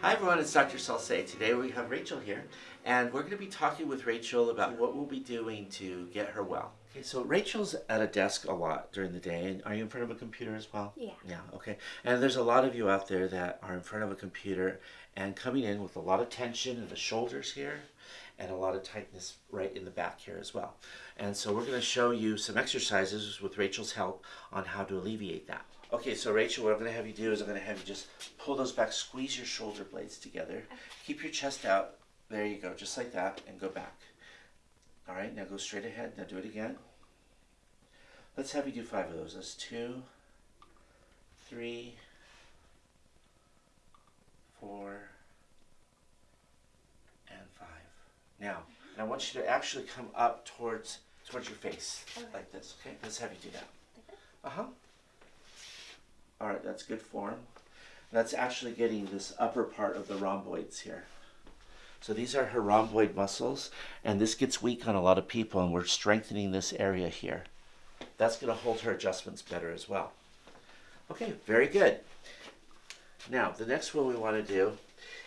Hi everyone, it's Dr. Salce. Today we have Rachel here, and we're going to be talking with Rachel about what we'll be doing to get her well. Okay, so Rachel's at a desk a lot during the day, and are you in front of a computer as well? Yeah. Yeah, okay. And there's a lot of you out there that are in front of a computer and coming in with a lot of tension in the shoulders here and a lot of tightness right in the back here as well. And so we're going to show you some exercises with Rachel's help on how to alleviate that. Okay, so Rachel, what I'm going to have you do is I'm going to have you just pull those back, squeeze your shoulder blades together, keep your chest out. There you go, just like that, and go back. All right, now go straight ahead. Now do it again. Let's have you do five of those. That's two, three, four, and five. Now, I want you to actually come up towards towards your face, Okay. like this. Okay, let's have you do that. Uh huh. All right, that's good form. That's actually getting this upper part of the rhomboids here. So these are her rhomboid muscles, and this gets weak on a lot of people, and we're strengthening this area here. That's going to hold her adjustments better as well. Okay, very good. Now, the next one we want to do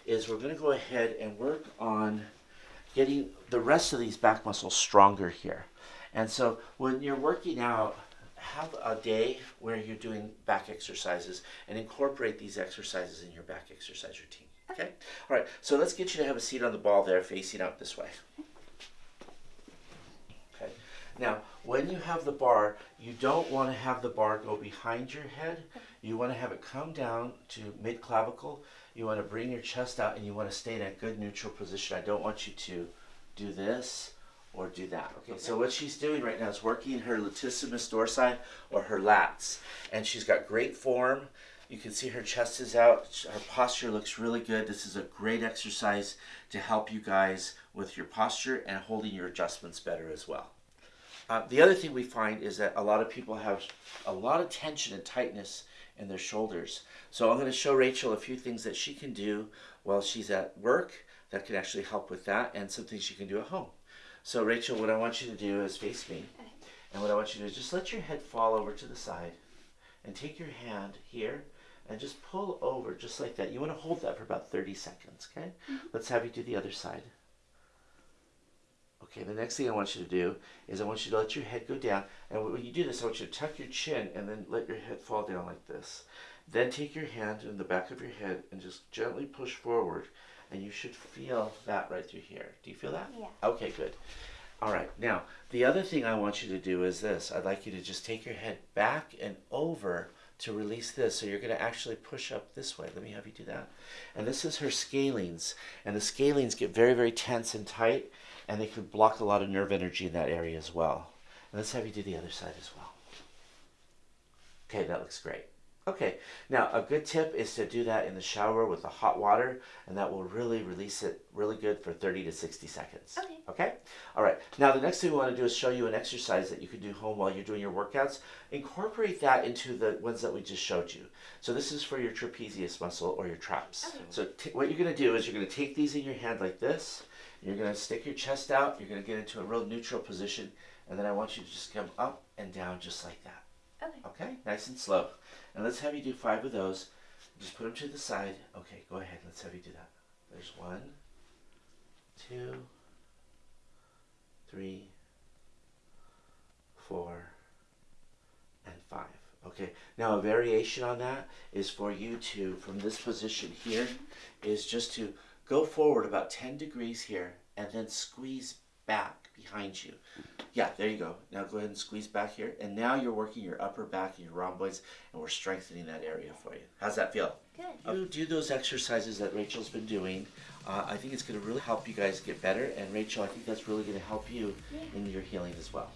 is we're going to go ahead and work on getting the rest of these back muscles stronger here. And so when you're working out, have a day where you're doing back exercises and incorporate these exercises in your back exercise routine. Okay? All right, so let's get you to have a seat on the ball there facing out this way. Okay. Now, when you have the bar, you don't want to have the bar go behind your head. You want to have it come down to mid clavicle. You want to bring your chest out and you want to stay in a good neutral position. I don't want you to do this or do that. Okay, so what she's doing right now is working her latissimus dorsi or her lats. And she's got great form. You can see her chest is out. Her posture looks really good. This is a great exercise to help you guys with your posture and holding your adjustments better as well. Uh, the other thing we find is that a lot of people have a lot of tension and tightness in their shoulders. So I'm going to show Rachel a few things that she can do while she's at work that can actually help with that and some things she can do at home. So Rachel, what I want you to do is face me. Okay. And what I want you to do is just let your head fall over to the side and take your hand here and just pull over just like that. You want to hold that for about 30 seconds, okay? Mm-hmm. Let's have you do the other side. Okay, the next thing I want you to do is I want you to let your head go down. And when you do this, I want you to tuck your chin and then let your head fall down like this. Then take your hand in the back of your head and just gently push forward. And you should feel that right through here. Do you feel that? Yeah. Okay, good. All right, now the other thing I want you to do is this. I'd like you to just take your head back and over to release this. So you're going to actually push up this way. Let me have you do that. And this is her scalenes. And the scalenes get very, very tense and tight, and they could block a lot of nerve energy in that area as well. And let's have you do the other side as well. Okay, that looks great. Okay, now a good tip is to do that in the shower with the hot water, and that will really release it really good for 30 to 60 seconds. Okay. Okay? All right. Now, the next thing we want to do is show you an exercise that you can do home while you're doing your workouts. Incorporate that into the ones that we just showed you. So, this is for your trapezius muscle or your traps. Okay. So, what you're going to do is you're going to take these in your hand like this. You're going to stick your chest out. You're going to get into a real neutral position. And then I want you to just come up and down just like that. Okay. Okay? Nice and slow. And let's have you do five of those. Just put them to the side. Okay, go ahead. Let's have you do that. There's one, two, three, four, and five. Okay, now a variation on that is for you to, from this position here, is just to go forward about 10 degrees here and then squeeze back behind you. Yeah, there you go. Now go ahead and squeeze back here. And now you're working your upper back and your rhomboids, and we're strengthening that area for you. How's that feel? Good. You do those exercises that Rachel's been doing. Uh, I think it's going to really help you guys get better. And Rachel, I think that's really going to help you Yeah. in your healing as well.